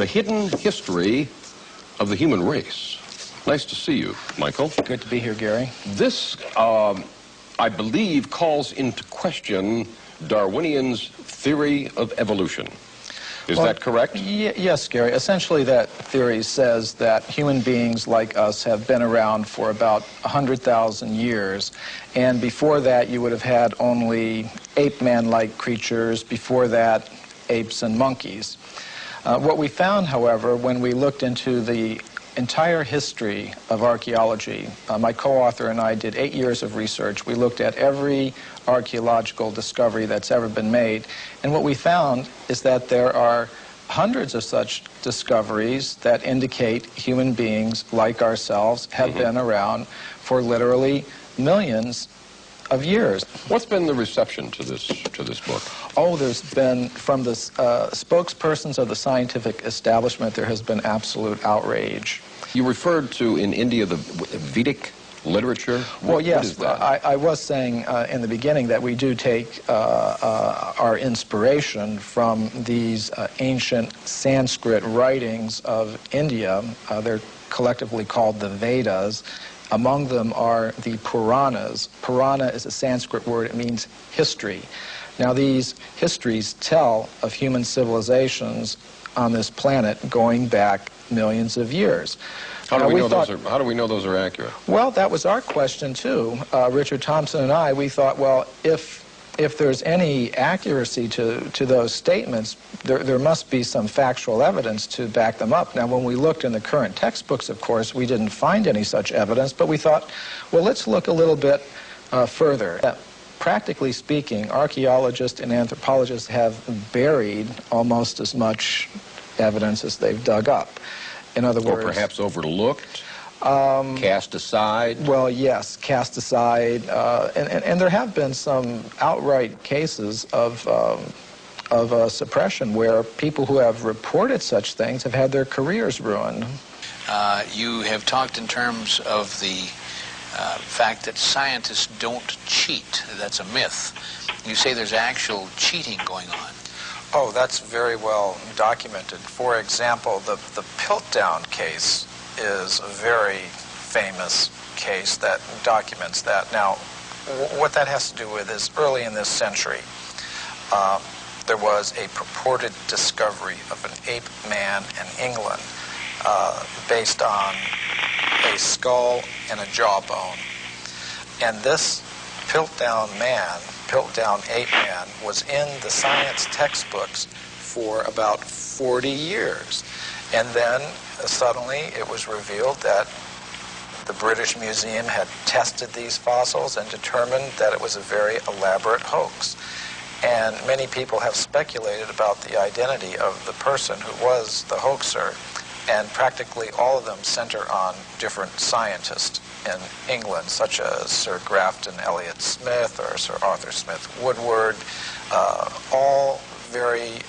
The Hidden History of the Human Race. Nice to see you, Michael. Good to be here, Gary. This, um, I believe, calls into question Darwinian's theory of evolution. Is Well, that correct? Y- yes, Gary. Essentially, that theory says that human beings like us have been around for about 100,000 years. And before that, you would have had only ape man like creatures. Before that, apes and monkeys. Uh, what we found, however, when we looked into the entire history of archaeology, uh, my co-author and I did eight years of research. We looked at every archaeological discovery that's ever been made. And what we found is that there are hundreds of such discoveries that indicate human beings like ourselves have been around for literally millions of years. What's been the reception to this to this book? Oh, there's been, from the uh, spokespersons of the scientific establishment, there has been absolute outrage. You referred to in India the Vedic literature. What- Well, yes? I, I was saying uh, in the beginning that we do take uh, uh, our inspiration from these uh, ancient Sanskrit writings of India. Uh, they're collectively called the Vedas. Among them are the Puranas. Purana is a Sanskrit word, it means history. Now, these histories tell of human civilizations on this planet going back millions of years. how do Now, we, know thought- those are How do we know those are accurate? well, that was our question too. Uh, Richard Thompson and I, we thought, well, if if there's any accuracy to, to those statements, there, there must be some factual evidence to back them up. Now, when we looked in the current textbooks, of course, we didn't find any such evidence, but we thought, well, let's look a little bit uh, further. Uh, practically speaking, archaeologists and anthropologists have buried almost as much evidence as they've dug up. In other Or words, perhaps overlooked, cast aside? Well, yes, cast aside, uh, and, and, and there have been some outright cases of, um, of uh, suppression where people who have reported such things have had their careers ruined. Uh, you have talked in terms of the uh, fact that scientists don't cheat. That's a myth. You say there's actual cheating going on. Oh, that's very well documented. For example, the, the Piltdown case is a very famous case that documents that. Now, what that has to do with is early in this century, uh, there was a purported discovery of an ape man in England uh, based on a skull and a jawbone. And this Piltdown man, Piltdown ape man, was in the science textbooks for about 40 years. And then suddenly it was revealed that the British Museum had tested these fossils and determined that it was a very elaborate hoax. And many people have speculated about the identity of the person who was the hoaxer, and practically all of them center on different scientists in England, such as Sir Grafton Elliot Smith or Sir Arthur Smith Woodward, uh, all very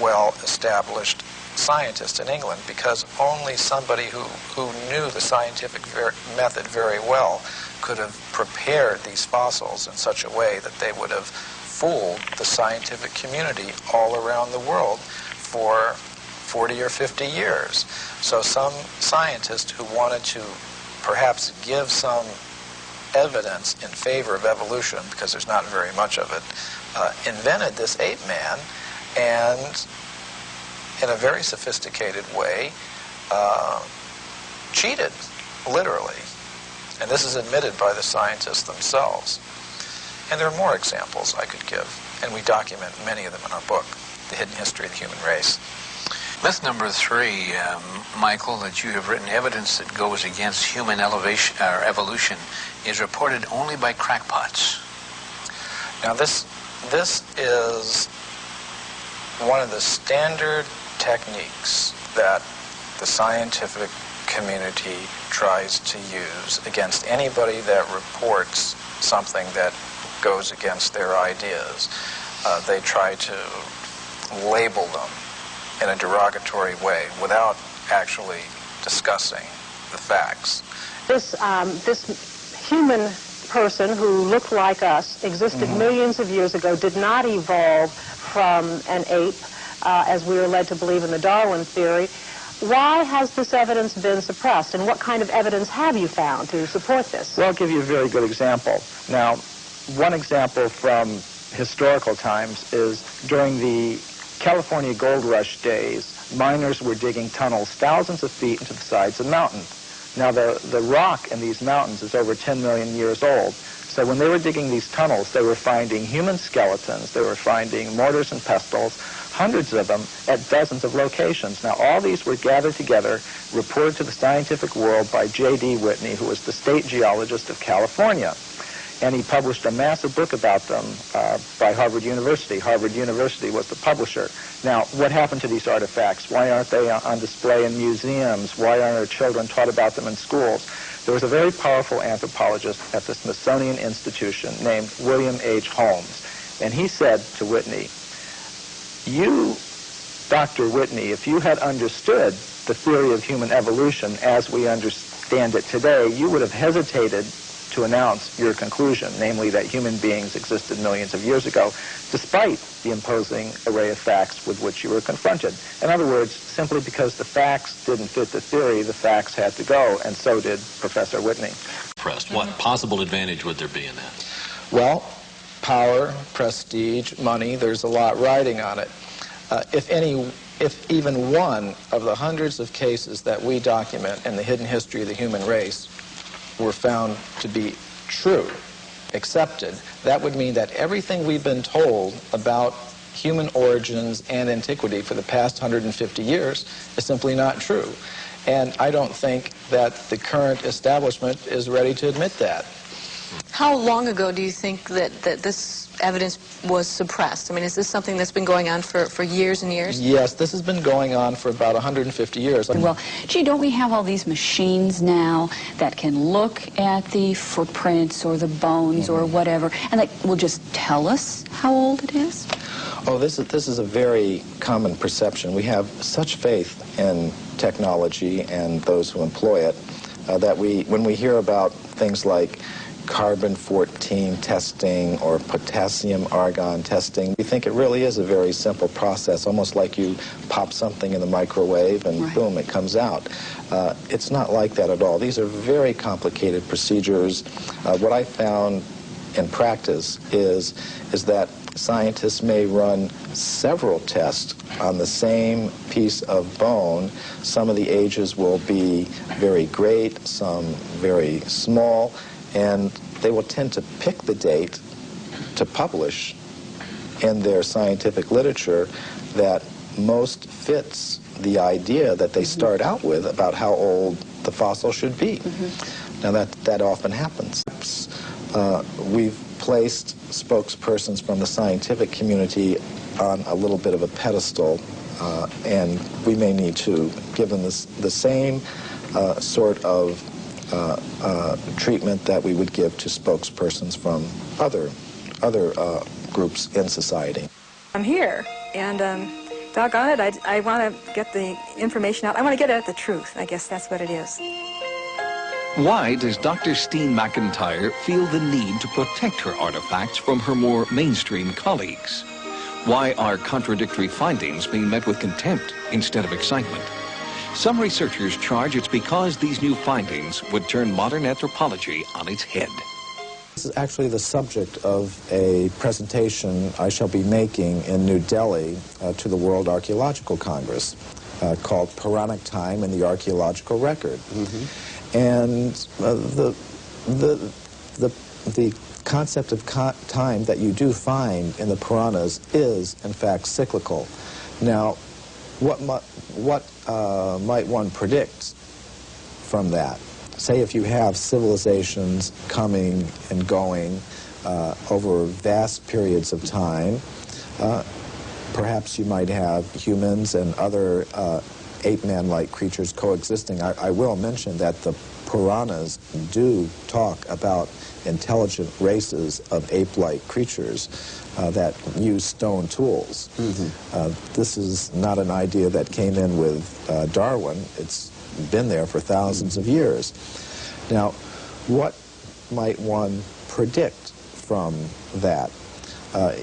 well established scientists in England because only somebody who, who knew the scientific ver- method very well could have prepared these fossils in such a way that they would have fooled the scientific community all around the world for 40 or 50 years. So some scientist who wanted to perhaps give some evidence in favor of evolution, because there's not very much of it, uh, invented this ape man and in a very sophisticated way, uh, cheated, literally. And this is admitted by the scientists themselves. And there are more examples I could give, and we document many of them in our book, The Hidden History of the Human Race. Myth number three, um, Michael, that you have written evidence that goes against human elevation or evolution is reported only by crackpots. Now this, this is one of the standard techniques that the scientific community tries to use against anybody that reports something that goes against their ideas. Uh, they try to label them in a derogatory way without actually discussing the facts. This, um, this human person who looked like us, existed millions of years ago, did not evolve from an ape, uh, as we are led to believe in the Darwin theory. Why has this evidence been suppressed, and what kind of evidence have you found to support this? Well, I'll give you a very good example. Now, one example from historical times is during the California gold rush days, miners were digging tunnels thousands of feet into the sides of mountains. Now, the, the rock in these mountains is over 10 million years old. So when they were digging these tunnels, they were finding human skeletons, they were finding mortars and pestles, hundreds of them at dozens of locations. Now, all these were gathered together, reported to the scientific world by J.D. Whitney, who was the state geologist of California. And he published a massive book about them uh, by Harvard University. Harvard University was the publisher. Now, what happened to these artifacts? Why aren't they on display in museums? Why aren't our children taught about them in schools? There was a very powerful anthropologist at the Smithsonian Institution named William H. Holmes. And he said to Whitney, you, Dr. Whitney, if you had understood the theory of human evolution as we understand it today, you would have hesitated to announce your conclusion, namely that human beings existed millions of years ago, despite the imposing array of facts with which you were confronted. In other words, simply because the facts didn't fit the theory, the facts had to go, and so did Professor Whitney. Pressed. What possible advantage would there be in that? Well, power, prestige, money, there's a lot riding on it. Uh, if any, if even one of the hundreds of cases that we document in the hidden history of the human race were found to be true, accepted, that would mean that everything we've been told about human origins and antiquity for the past 150 years is simply not true. And I don't think that the current establishment is ready to admit that. How long ago do you think that, that this evidence was suppressed? I mean, is this something that's been going on for, for years and years? Yes, this has been going on for about 150 years. Well, gee, don't we have all these machines now that can look at the footprints or the bones or whatever, and that will just tell us how old it is? Oh, this is, this is a very common perception. We have such faith in technology and those who employ it uh, that we, when we hear about things like carbon-14 testing or potassium-argon testing. We think it really is a very simple process, almost like you pop something in the microwave and Right. boom, it comes out. Uh, it's not like that at all. These are very complicated procedures. Uh, what I found in practice is, is that scientists may run several tests on the same piece of bone. Some of the ages will be very great, some very small, and they will tend to pick the date to publish in their scientific literature that most fits the idea that they start out with about how old the fossil should be. Now that, that often happens. Uh, we've placed spokespersons from the scientific community on a little bit of a pedestal, uh, and we may need to give them this, the same uh, sort of uh, uh, treatment that we would give to spokespersons from other, other uh, groups in society. I'm here, and um, doggone it, I, I want to get the information out. I want to get at the truth. I guess that's what it is. Why does Dr. Steen McIntyre feel the need to protect her artifacts from her more mainstream colleagues? Why are contradictory findings being met with contempt instead of excitement? Some researchers charge it's because these new findings would turn modern anthropology on its head. This is actually the subject of a presentation I shall be making in New Delhi uh, to the World Archaeological Congress uh, called Puranic Time and the Archaeological Record. And uh, the, the, the, the concept of co time that you do find in the Puranas is, in fact, cyclical. Now, what, what uh, might one predict from that? Say if you have civilizations coming and going uh, over vast periods of time, uh, perhaps you might have humans and other uh, ape-man-like creatures coexisting. I, I will mention that the Puranas do talk about intelligent races of ape-like creatures uh, that use stone tools. Uh, this is not an idea that came in with uh, Darwin. It's been there for thousands of years. Now, what might one predict from that? Uh,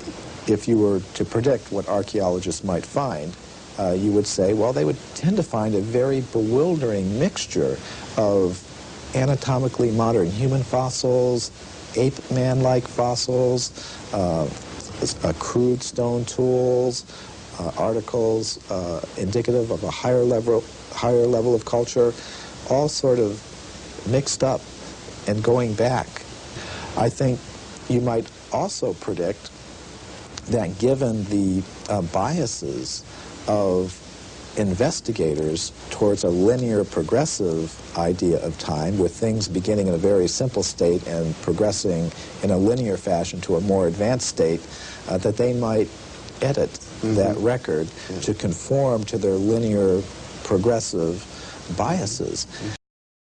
if you were to predict what archaeologists might find, uh, you would say, well, they would tend to find a very bewildering mixture of anatomically modern human fossils, ape-man-like fossils, uh, uh, crude stone tools, uh, articles uh, indicative of a higher level, higher level of culture, all sort of mixed up and going back. I think you might also predict that given the uh, biases of investigators towards a linear progressive idea of time with things beginning in a very simple state and progressing in a linear fashion to a more advanced state, uh, that they might edit mm-hmm. that record mm-hmm. to conform to their linear progressive biases. Mm-hmm.